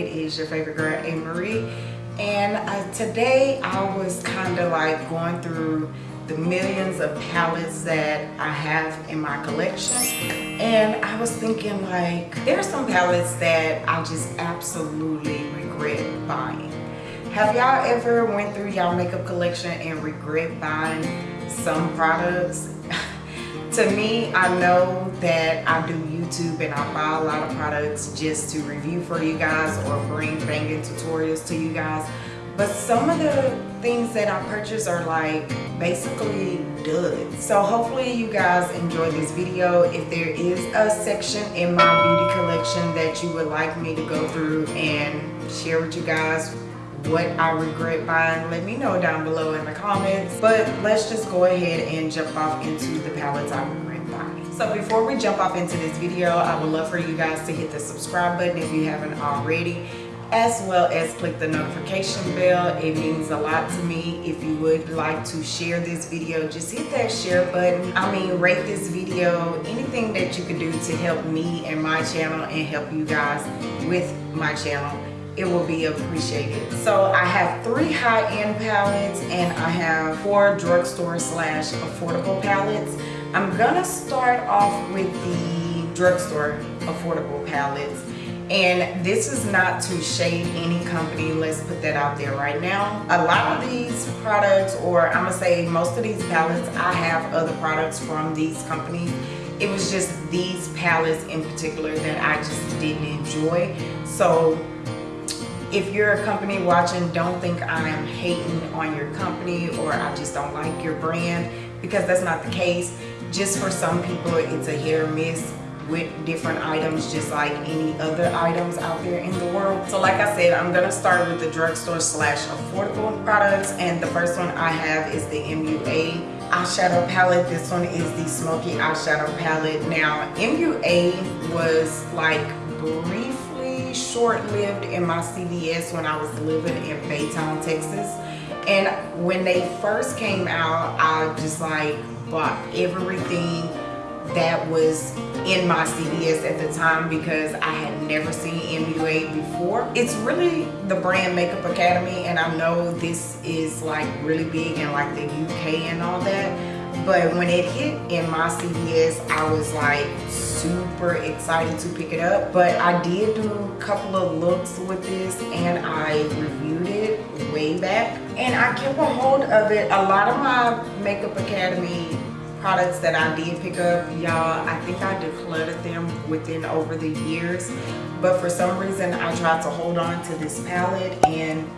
It is your favorite girl, A. Marie. And uh, today I was kind of like going through the millions of palettes that I have in my collection. And I was thinking like, there are some palettes that I just absolutely regret buying. Have y'all ever went through y'all makeup collection and regret buying some products? To me, I know that I do YouTube and I buy a lot of products just to review for you guys or bring banging tutorials to you guys. But some of the things that I purchase are like basically duds. So hopefully you guys enjoyed this video. If there is a section in my beauty collection that you would like me to go through and share with you guys what I regret buying, let me know down below in the comments. But let's just go ahead and jump off into the palettes I regret buying. So before we jump off into this video, I would love for you guys to hit the subscribe button if you haven't already as well as click the notification bell. It means a lot to me. If you would like to share this video just hit that share button. I mean rate this video. Anything that you can do to help me and my channel and help you guys with my channel it will be appreciated. So i have three high-end palettes and i have four drugstore slash affordable palettes. I'm gonna start off with the drugstore affordable palettes. And this is not to shade any company. Let's put that out there right now. A lot of these products or i'm gonna say most of these palettes i have other products from these companies. It was just these palettes in particular that i just didn't enjoy. So if you're a company watching don't think i'm hating on your company or i just don't like your brand because that's not the case. Just for some people it's a hit or miss with different items just like any other items out there in the world. So like i said i'm gonna start with the drugstore slash affordable products and the first one i have is the mua eyeshadow palette. This one is the smoky eyeshadow palette. Now mua was like short-lived in my cvs when i was living in baytown texas and when they first came out i just like bought everything that was in my CVS at the time because I had never seen MUA before. It's really the brand Makeup Academy and I know this is like really big in like the UK and all that. But when it hit in my CVS, I was like super excited to pick it up. But I did do a couple of looks with this and I reviewed it way back. And I kept a hold of it. A lot of my Makeup Academy products that I did pick up, y'all, I think I decluttered them within over the years. But for some reason, I tried to hold on to this palette and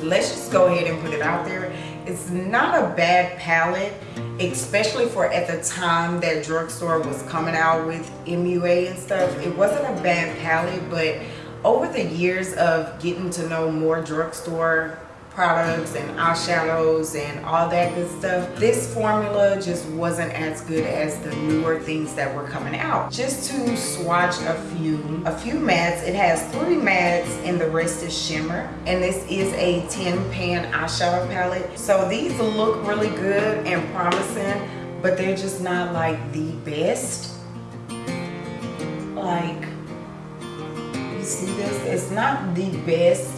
let's just go ahead and put it out there. It's not a bad palette, especially for at the time that drugstore was coming out with MUA and stuff. It wasn't a bad palette, but over the years of getting to know more drugstore products and eyeshadows and all that good stuff. This formula just wasn't as good as the newer things that were coming out. Just to swatch a few a few mattes it has three mattes and the rest is shimmer. And this is a 10 pan eyeshadow palette. So these look really good and promising but they're just not like the best. Like you see this? It's not the best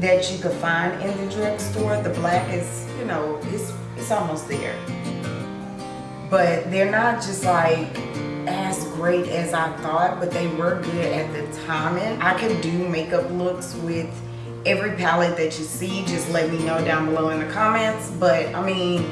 that you could find in the drugstore. The black is, you know, it's, it's almost there. But they're not just like as great as I thought, but they were good at the time. And I could do makeup looks with every palette that you see. Just let me know down below in the comments. But I mean,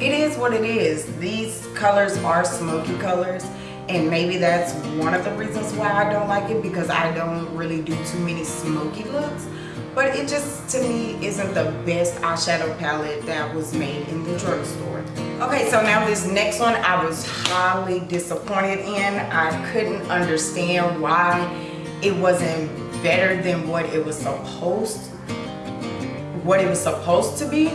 it is what it is. These colors are smoky colors and maybe that's one of the reasons why I don't like it because I don't really do too many smoky looks but it just to me isn't the best eyeshadow palette that was made in the drugstore. Okay so now this next one i was highly disappointed in. I couldn't understand why it wasn't better than what it was supposed what it was supposed to be.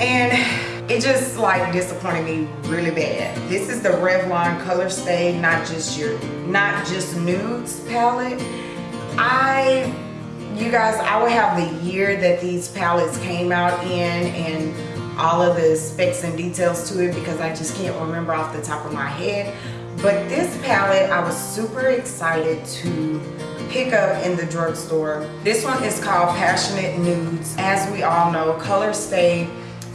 And it just like disappointed me really bad. This is the revlon color stay not just your not just nudes palette guys i will have the year that these palettes came out in and all of the specs and details to it because i just can't remember off the top of my head but this palette i was super excited to pick up in the drugstore. This one is called Passionate Nudes. As we all know, Color Stay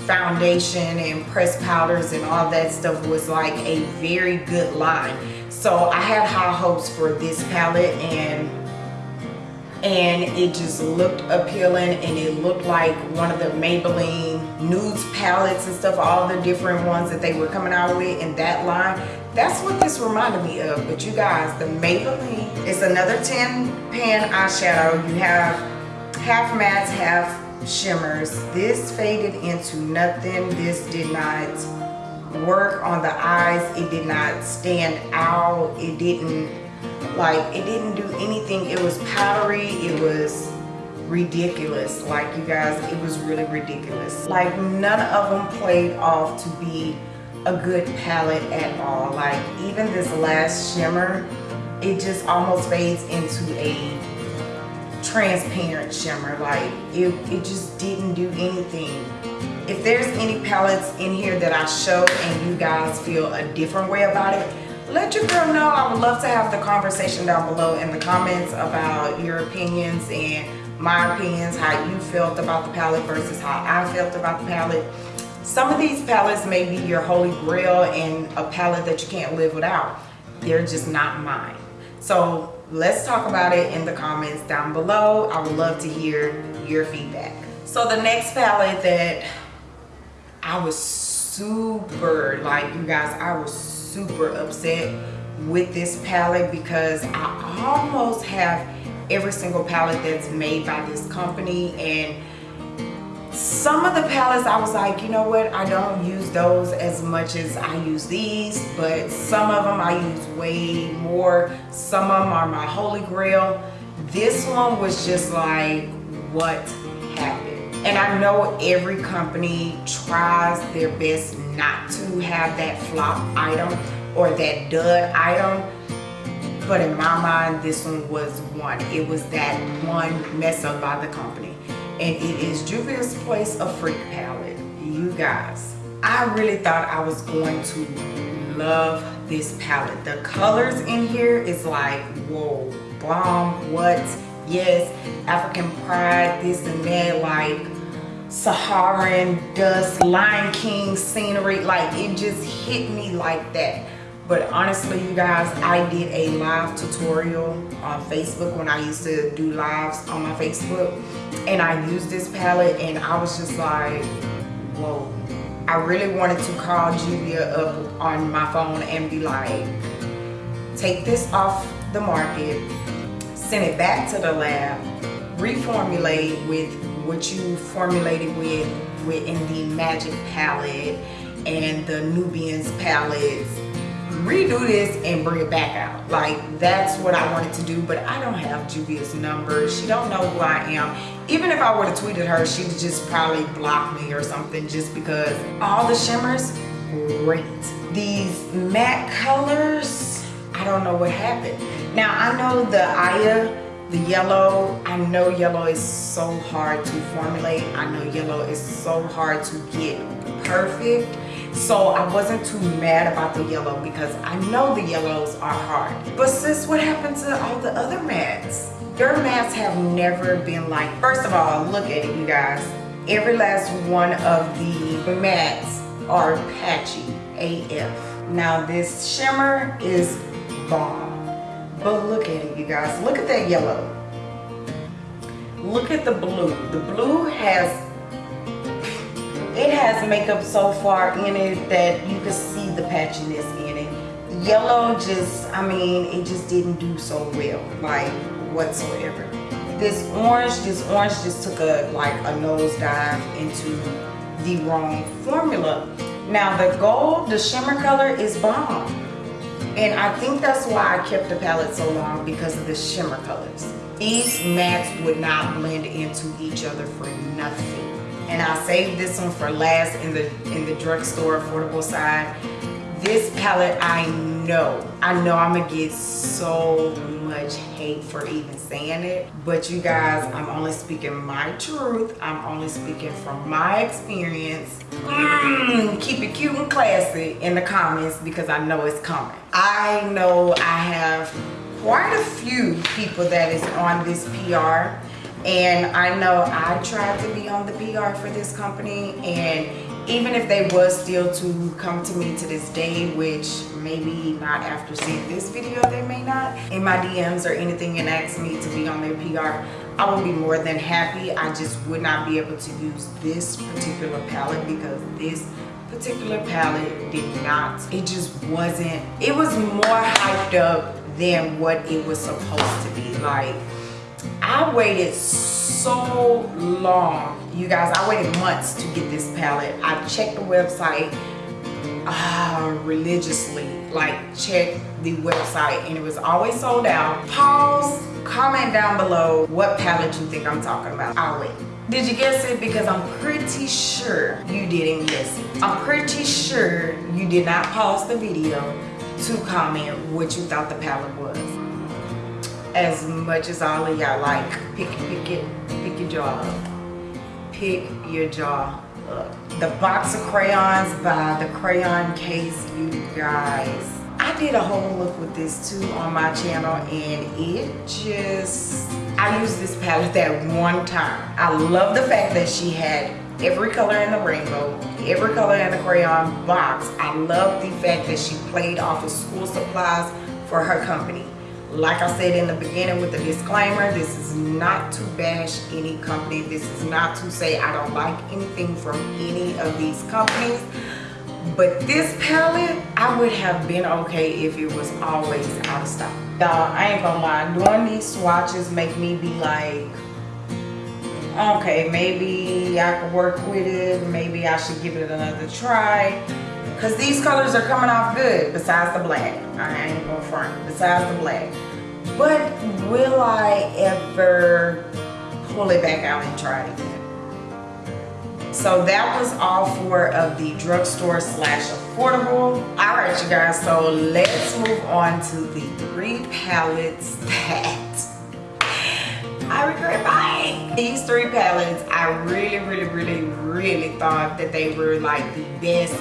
foundation and pressed powders and all that stuff was like a very good line. So I had high hopes for this palette and and it just looked appealing and it looked like one of the Maybelline nudes palettes and stuff all the different ones that they were coming out with in that line. That's what this reminded me of. But you guys the Maybelline is another 10 pan eyeshadow. You have half mattes half shimmers. This faded into nothing. This did not work on the eyes. It did not stand out. It didn't like it didn't do anything. It was powdery. It was ridiculous. Like you guys it was really ridiculous. Like none of them played off to be a good palette at all. Like even this last shimmer it just almost fades into a transparent shimmer. Like it, it just didn't do anything. If there's any palettes in here that I show and you guys feel a different way about it let your girl know. I would love to have the conversation down below in the comments about your opinions and my opinions how you felt about the palette versus how I felt about the palette. Some of these palettes may be your holy grail and a palette that you can't live without. They're just not mine. So let's talk about it in the comments down below. I would love to hear your feedback. So the next palette that i was super like you guys i was super upset with this palette because i almost have every single palette that's made by this company. And some of the palettes I was like you know what? I don't use those as much as I use these but some of them I use way more. Some of them are my holy grail. This one was just like what happened? And I know every company tries their best not to have that flop item or that dud item but in my mind this one was one it was that one mess up by the company and it is Juvia's Place Afrique palette. You guys, I really thought I was going to love this palette. The colors in here is like, whoa, bomb, what? Yes, African Pride, this and that, like Saharan dust, Lion King scenery, like it just hit me like that. But honestly you guys i did a live tutorial on facebook when i used to do lives on my facebook and i used this palette and i was just like whoa. I really wanted to call Julia up on my phone and be like take this off the market send it back to the lab reformulate with what you formulated with within the magic palette and the nubians palettes. Redo this and bring it back out. Like that's what i wanted to do but i don't have juvia's number. She don't know who i am. Even if i would have tweeted her she'd just probably block me or something just because all the shimmers great. These matte colors i don't know what happened. Now i know the aya the yellow i know yellow is so hard to formulate i know yellow is so hard to get perfect so I wasn't too mad about the yellow because I know the yellows are hard. But sis, what happened to all the other mattes? Your mattes have never been like, first of all, look at it, you guys. Every last one of the mattes are patchy AF. Now this shimmer is bomb. But look at it, you guys. Look at that yellow. Look at the blue. The blue has it has makeup so far in it that you can see the patchiness in it. Yellow just, I mean, it just didn't do so well, like whatsoever. This orange, this orange just took a like a nosedive into the wrong formula. Now the gold, the shimmer color is bomb. And I think that's why I kept the palette so long because of the shimmer colors. These mattes would not blend into each other for nothing and I saved this one for last in the in the drugstore affordable side. This palette, I know, I know I'm gonna get so much hate for even saying it, but you guys, I'm only speaking my truth. I'm only speaking from my experience. Mm, keep it cute and classy in the comments because I know it's coming. I know I have quite a few people that is on this PR and I know I tried to be on the PR for this company and even if they was still to come to me to this day which maybe not after seeing this video they may not in my DMs or anything and ask me to be on their PR I would be more than happy. I just would not be able to use this particular palette because this particular palette did not it just wasn't it was more hyped up than what it was supposed to be. Like I waited so long you guys I waited months to get this palette I checked the website uh, religiously like check the website and it was always sold out pause comment down below what palette you think I'm talking about I'll wait did you guess it? Because I'm pretty sure you didn't guess it. I'm pretty sure you did not pause the video to comment what you thought the palette was. As much as all of y'all like, pick, pick it, pick your jaw up. Pick your jaw up. The box of crayons by the crayon case, you guys. I did a whole look with this too on my channel and it just I used this palette that one time. I love the fact that she had every color in the rainbow, every color in the crayon box. I love the fact that she played off of school supplies for her company. Like I said in the beginning with the disclaimer, this is not to bash any company. This is not to say I don't like anything from any of these companies. But this palette, I would have been okay if it was always out of stock. Y'all, I ain't gonna lie, doing these swatches make me be like, okay, maybe I could work with it. Maybe I should give it another try. Cause these colors are coming off good besides the black. I ain't gonna front, besides the black. But will I ever pull it back out and try it again? So that was all four of the drugstore slash affordable. All right, you guys, so let's move on to the three palettes that I regret buying. These three palettes, I really, really, really, really thought that they were like the best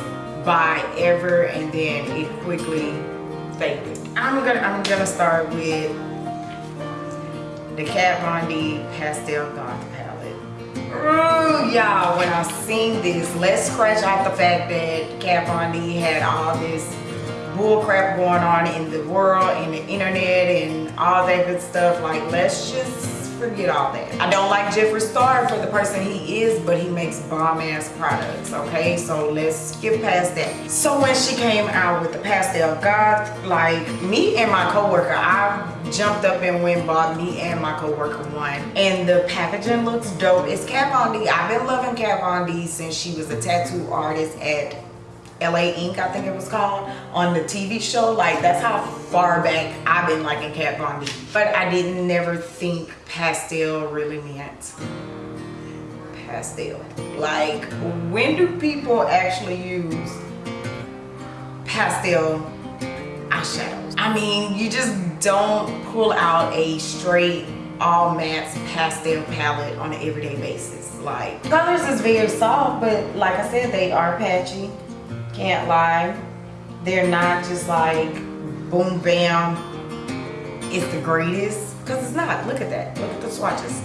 buy ever and then it quickly faded. I'm gonna, I'm gonna start with the Kat Von D Pastel Goth Palette. Ooh, y'all, when I seen this, let's scratch off the fact that Kat Von D had all this bullcrap going on in the world and the internet and all that good stuff. Like, let's just forget all that. I don't like Jeffree Star for the person he is, but he makes bomb ass products, okay? So let's skip past that. So when she came out with the Pastel Goth, like me and my coworker, I jumped up and went bought me and my coworker one. And the packaging looks dope. It's Kat Von D. I've been loving Kat Von D since she was a tattoo artist at LA Ink, I think it was called, on the TV show. Like, that's how far back I've been liking Kat Von D. But I didn't never think pastel really meant pastel. Like, when do people actually use pastel eyeshadows? I mean, you just don't pull out a straight all matte pastel palette on an everyday basis. Like, colors is very soft, but like I said, they are patchy can't lie. They're not just like boom bam. It's the greatest. Because it's not. Look at that. Look at the swatches.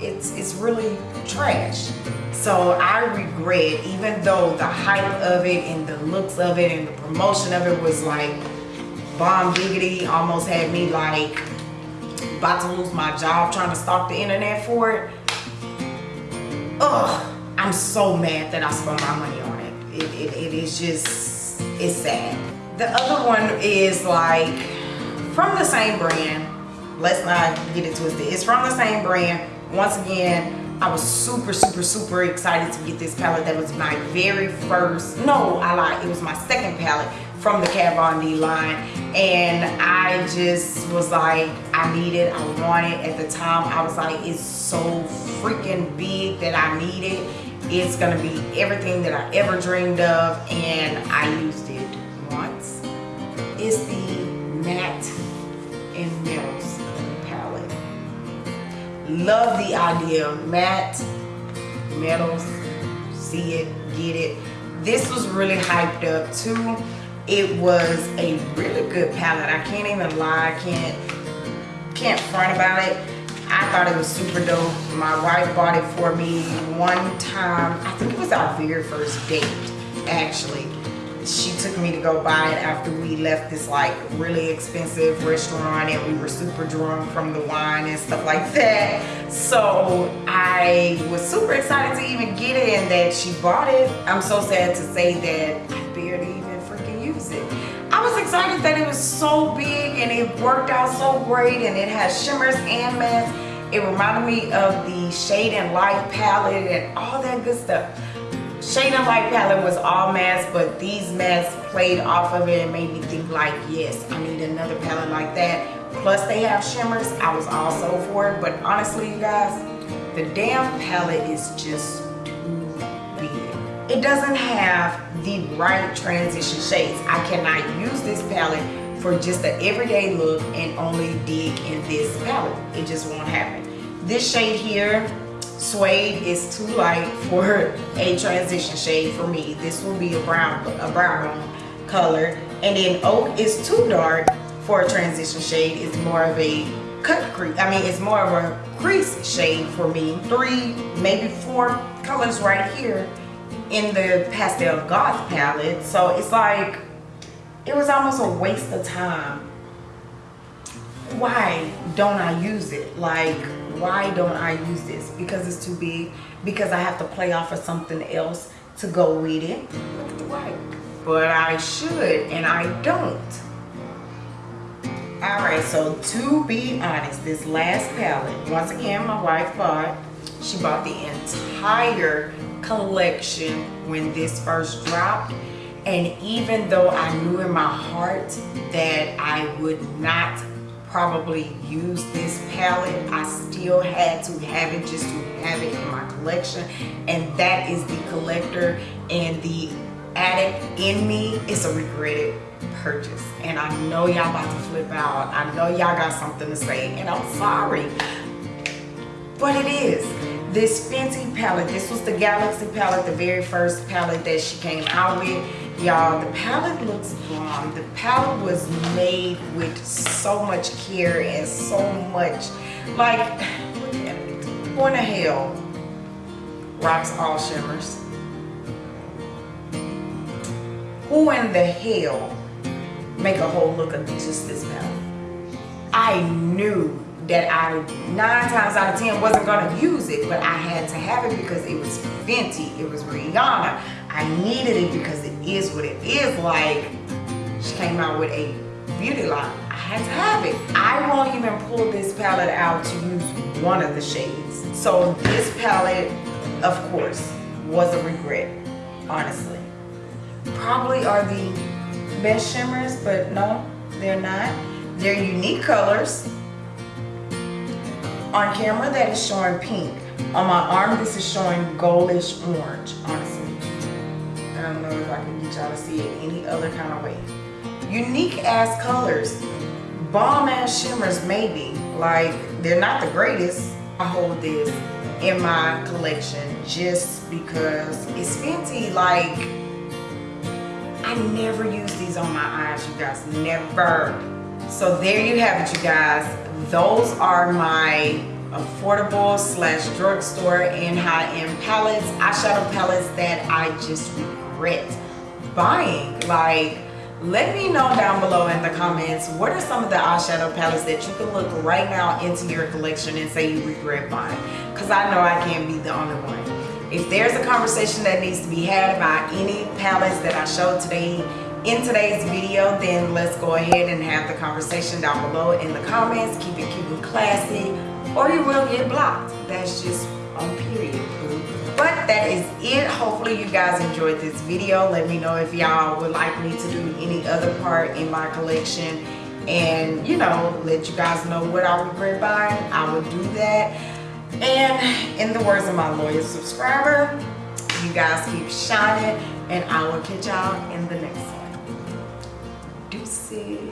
It's it's really trash. So I regret even though the hype of it and the looks of it and the promotion of it was like bomb diggity almost had me like about to lose my job trying to stalk the internet for it. Ugh. I'm so mad that I spent my money on it, it, it is just, it's sad. The other one is like from the same brand. Let's not get it twisted. It's from the same brand. Once again, I was super, super, super excited to get this palette. That was my very first, no, I lied. It was my second palette from the Kat Von D line. And I just was like, I need it, I want it. At the time, I was like, it's so freaking big that I need it it's gonna be everything that I ever dreamed of and I used it once. It's the Matte and Metals palette. Love the idea, matte, metals, see it, get it. This was really hyped up too. It was a really good palette. I can't even lie, I can't can't front about it. I thought it was super dope. My wife bought it for me one time. I think it was our very first date, actually. She took me to go buy it after we left this like really expensive restaurant and we were super drunk from the wine and stuff like that. So I was super excited to even get it and that she bought it. I'm so sad to say that I barely even freaking use it. I was excited that it was so big and it worked out so great and it has shimmers and mattes it reminded me of the shade and light palette and all that good stuff Shade and Light palette was all mattes, but these mattes played off of it and made me think like, yes, I need another palette like that. Plus they have shimmers. I was also for it, but honestly, you guys, the damn palette is just too big. It doesn't have the right transition shades. I cannot use this palette for just an everyday look and only dig in this palette. It just won't happen. This shade here, Suede is too light for a transition shade for me. This will be a brown, a brown color. And then Oak is too dark for a transition shade. It's more of a cut crease. I mean, it's more of a crease shade for me. Three, maybe four colors right here in the Pastel Goth palette. So it's like, it was almost a waste of time. Why don't I use it? Like, why don't I use this? Because it's too big, because I have to play off of something else to go with it. White. But I should, and I don't. Alright, so to be honest, this last palette, once again, my wife bought, she bought the entire collection when this first dropped. And even though I knew in my heart that I would not probably use this palette i still had to have it just to have it in my collection. And that is the collector and the addict in me. It's a regretted purchase. And i know y'all about to flip out. I know y'all got something to say and i'm sorry. But it is. This Fenty palette this was the galaxy palette the very first palette that she came out with y'all the palette looks bomb. The palette was made with so much care and so much like who in the hell? Rocks all shimmers. Who in the hell make a whole look of just this palette? I knew that I nine times out of ten wasn't gonna use it but I had to have it because it was Fenty it was Rihanna I needed it because it is what it is like she came out with a beauty line. I had to have it. I won't even pull this palette out to use one of the shades. So this palette of course was a regret honestly. Probably are the best shimmers but no they're not. They're unique colors. On camera that is showing pink. On my arm this is showing goldish orange, honestly. I don't know if I can get y'all to see it any other kind of way. Unique ass colors. Bomb ass shimmers maybe. Like they're not the greatest. I hold this in my collection just because it's Fenty like I never use these on my eyes you guys never so there you have it you guys those are my affordable slash drugstore and high-end palettes eyeshadow palettes that i just regret buying. Like let me know down below in the comments what are some of the eyeshadow palettes that you can look right now into your collection and say you regret buying? Because i know i can't be the only one. If there's a conversation that needs to be had about any palettes that i showed today in today's video then let's go ahead and have the conversation down below in the comments. Keep it cute and classy or you will get blocked. That's just on period but that is it. Hopefully you guys enjoyed this video. Let me know if y'all would like me to do any other part in my collection. And you know let you guys know what I regret buying I will do that. And in the words of my loyal subscriber you guys keep shining. And I will catch y'all in the next one. Deuces.